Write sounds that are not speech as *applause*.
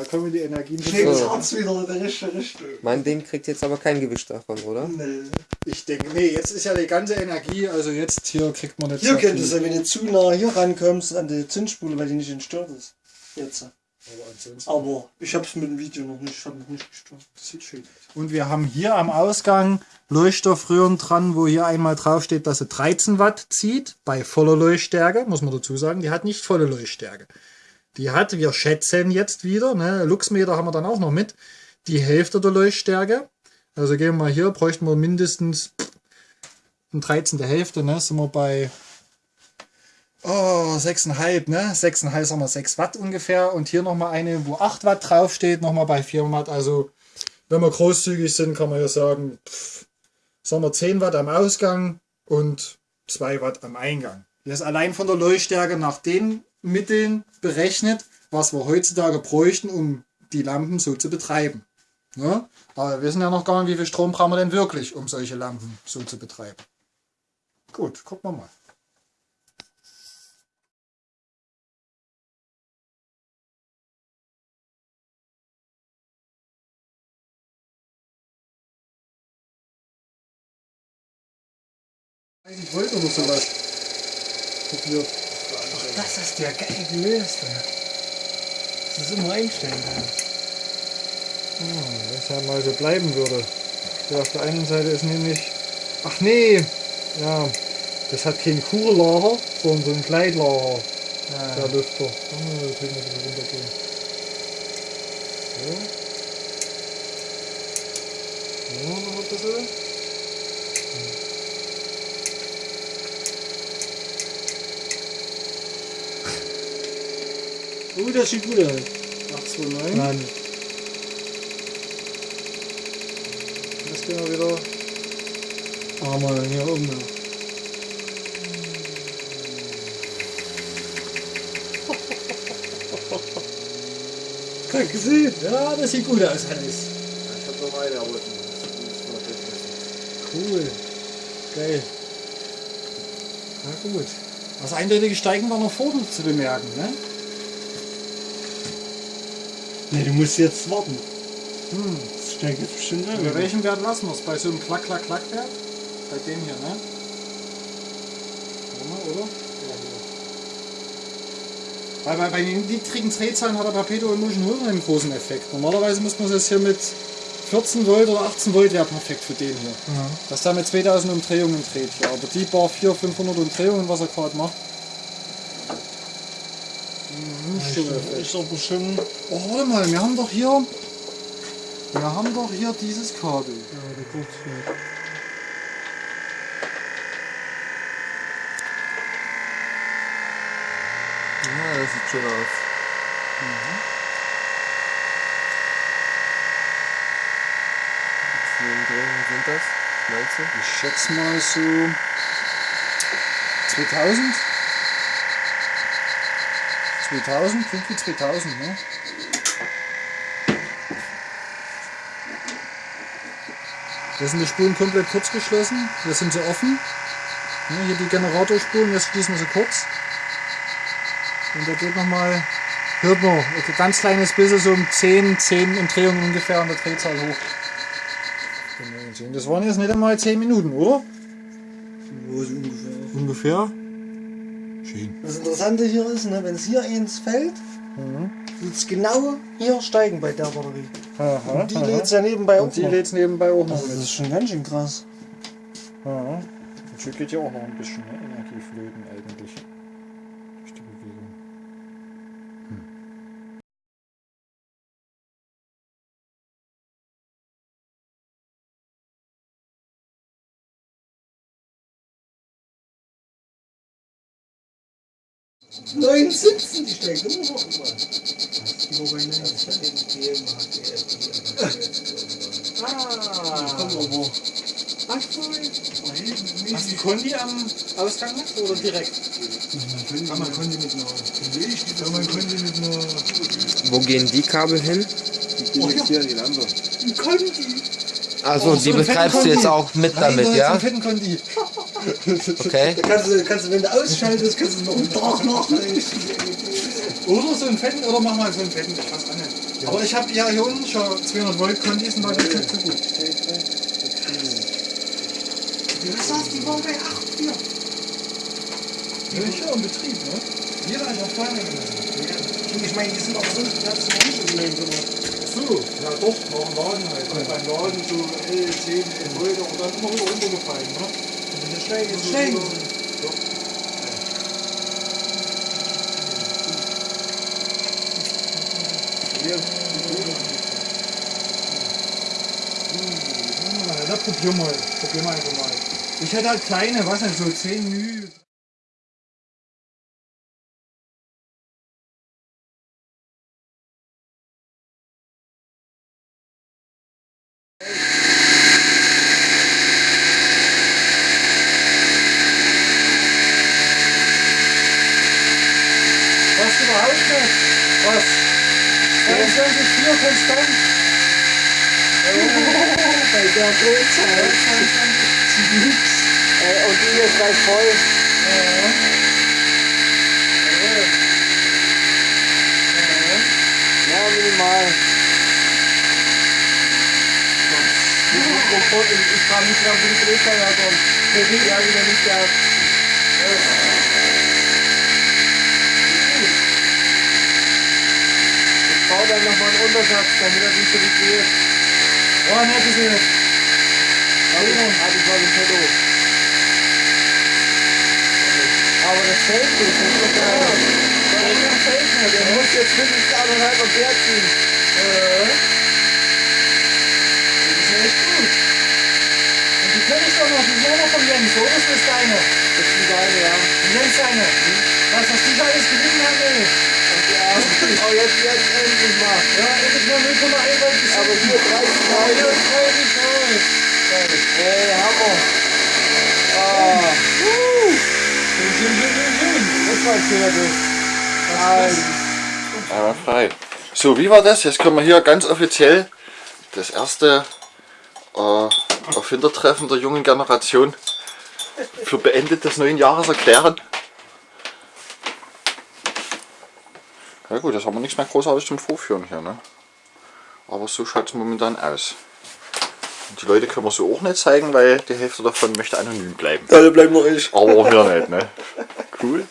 Da kommen die Energien So. das Herz wieder in die richtige Richtung. Mein Ding kriegt jetzt aber kein Gewicht davon, oder? Nee. Ich denke, nee, jetzt ist ja die ganze Energie, also jetzt hier kriegt man nicht Hier könntest viel. du, wenn du zu nah hier rankommst an die Zündspule, weil die nicht entstört ist. Jetzt. Aber ansonsten, Aber ich hab's mit dem Video noch nicht, ich hab noch nicht gestört. das sieht schön aus. Und wir haben hier am Ausgang Leuchtstoffröhren dran, wo hier einmal drauf steht, dass sie 13 Watt zieht, bei voller Leuchtstärke, muss man dazu sagen, die hat nicht volle Leuchtstärke. Die hat, wir schätzen jetzt wieder, ne, Luxmeter haben wir dann auch noch mit, die Hälfte der Leuchtstärke. Also gehen wir mal hier, bräuchten wir mindestens ein 13. Hälfte, ne, sind wir bei oh, 6,5, ne, 6,5 sagen wir 6 Watt ungefähr. Und hier nochmal eine, wo 8 Watt draufsteht, nochmal bei 4 Watt. Also wenn wir großzügig sind, kann man ja sagen, pff, sagen wir 10 Watt am Ausgang und 2 Watt am Eingang. Das allein von der Leuchtstärke nach den Mitteln berechnet, was wir heutzutage bräuchten, um die Lampen so zu betreiben. Ne? Aber wir wissen ja noch gar nicht, wie viel Strom brauchen wir denn wirklich, um solche Lampen so zu betreiben. Gut, gucken wir mal. Ein Volt oder sowas. Probiert. Das ist der geil gelöst. Das ist immer einstellen. ey. Wenn es ja mal so bleiben würde. Ja, auf der einen Seite ist nämlich. Ach nee! Ja, das hat kein Kugellager, sondern so ein Gleitlager. Der Lüfter. Oh, da können wir wieder runtergehen. So. Ja, noch ein bisschen. Oh, das sieht gut aus. 829. Mann. Das gehen wir wieder. Ah, mal hier oben. noch. Kein gesehen. Ja, das sieht gut aus, Hannes. Ich hab noch eine, aber Cool. Geil. Na gut. Das eindeutige Steigen war noch vor zu bemerken, ne? Nee, du musst jetzt warten. Hm. Das steigt jetzt bestimmt Bei an. welchem Wert lassen wir es? Bei so einem Klack-Klack-Klack-Wert? Bei dem hier, ne? Mal, oder? Ja, hier. Weil bei, bei den niedrigen Drehzahlen hat der Perpetual Motion Hole einen großen Effekt. Normalerweise muss man es hier mit 14 Volt oder 18 Volt wäre perfekt für den hier. Ja. Dass der mit 2000 Umdrehungen dreht hier. Aber die paar 400, 500 Umdrehungen, was er gerade macht. Nicht. Ist doch bestimmt. Oh, warte mal, wir haben doch hier. Wir haben doch hier dieses Kabel. Ja, der Kurzwert. Ja, das sieht schön aus. Wie viele Umdrehungen sind das? Was meinst du? Ich schätze mal so 2000. 2000, klingt wie 2000, ne? Hier sind die Spulen komplett kurz geschlossen. Hier sind sie offen. Ne, hier die Generatorspulen, jetzt schließen wir sie kurz. Und da geht nochmal, hört man, ein ganz kleines bisschen, so um 10, 10 Umdrehungen ungefähr an der Drehzahl hoch. Das waren jetzt nicht einmal 10 Minuten, oder? Ist ungefähr? Ungefähr. Das Interessante hier ist, ne, wenn es hier eins fällt, wird es genau hier steigen bei der Batterie. Aha, Und die lädt es ja nebenbei Und auch die noch. lädt es nebenbei auch noch Also das ist schon ganz schön krass. Aha. Und schon geht ja auch noch ein bisschen ne? Energie flöten eigentlich. Hm. 79, die steigt immer noch mal. Über bei 90. Ah, komm mal wo. Ach so, Hast du Kondi am Ausgang noch oder direkt? Ja, man mit einer. Mit. Wo gehen die Kabel hin? Die gehen jetzt hier in die Lampe. Ein Kondi! Also, die so ein betreibst du jetzt auch mit Nein, damit, ja? so einen fetten Kondi. *laughs* Okay. Da kannst du, kannst du, wenn du ausschaltest, kannst du noch einen Tag machen. Oder so einen fetten, oder mach mal so einen fetten, ich weiß auch nicht. Aber ich habe ja hier unten schon 200 Volt Kondis und da geht nicht so gut. Du sagst, die waren bei 8 hier. Ja, ich ja im Betrieb, ne? Jeder hat auch vorne gemacht. Ich meine, die sind auch so, die hat es noch nicht so blöd gemacht. So, ja doch, noch im Laden halt. Und beim Laden so L10, 11 Volt und dann immer wieder runtergefallen, ne? Das Schläge, das Schläge. Ah, da probier mal. Probier mal einfach mal. Ich hätte halt kleine, was denn, so 10 Mühe. Was überhaupt nicht? Was? 22,4 konstant? Bei der Drehzahl. Ey, und die ist gleich voll. Ja, minimal. Ich, ich frage mich gerade, wo die Drehzahl herkommt. Der sieht ja wieder nicht gehabt. Baue dann nochmal einen Untersatz, damit er nicht so vibriert. Oh, ne, gesehen. Hab ich, hab ich was im Petto. Aber das fällt nicht, das ist doch geil. Das fällt nicht, der muss jetzt mindestens anderthalb Ampere ziehen. Das ist ja echt gut. Und die kenne ich doch noch, die auch noch von Jens? Das ist deine. Das ist die geile, ja. Die Jens seine. Was, was die alles gelitten hat, ey. Oh, jetzt, jetzt endlich mal. Ja, endlich mal 0,1 Volt geschafft. Aber hier 30 Ja, hier Grad. ist 30 Volt. Ey, Hammer. Ah, Schön, schön, schön, schön, schön. das war schöner Bild. Also, Einwandfrei. So, wie war das? Jetzt können wir hier ganz offiziell das erste äh, Erfindertreffen der jungen Generation für beendet des neuen Jahres erklären. Ja gut, jetzt haben wir nichts mehr großartig zum Vorführen hier, ne? Aber so schaut es momentan aus. Und die Leute können wir so auch nicht zeigen, weil die Hälfte davon möchte anonym bleiben. alle bleiben noch ich. Aber wir nicht, ne? *laughs* Cool.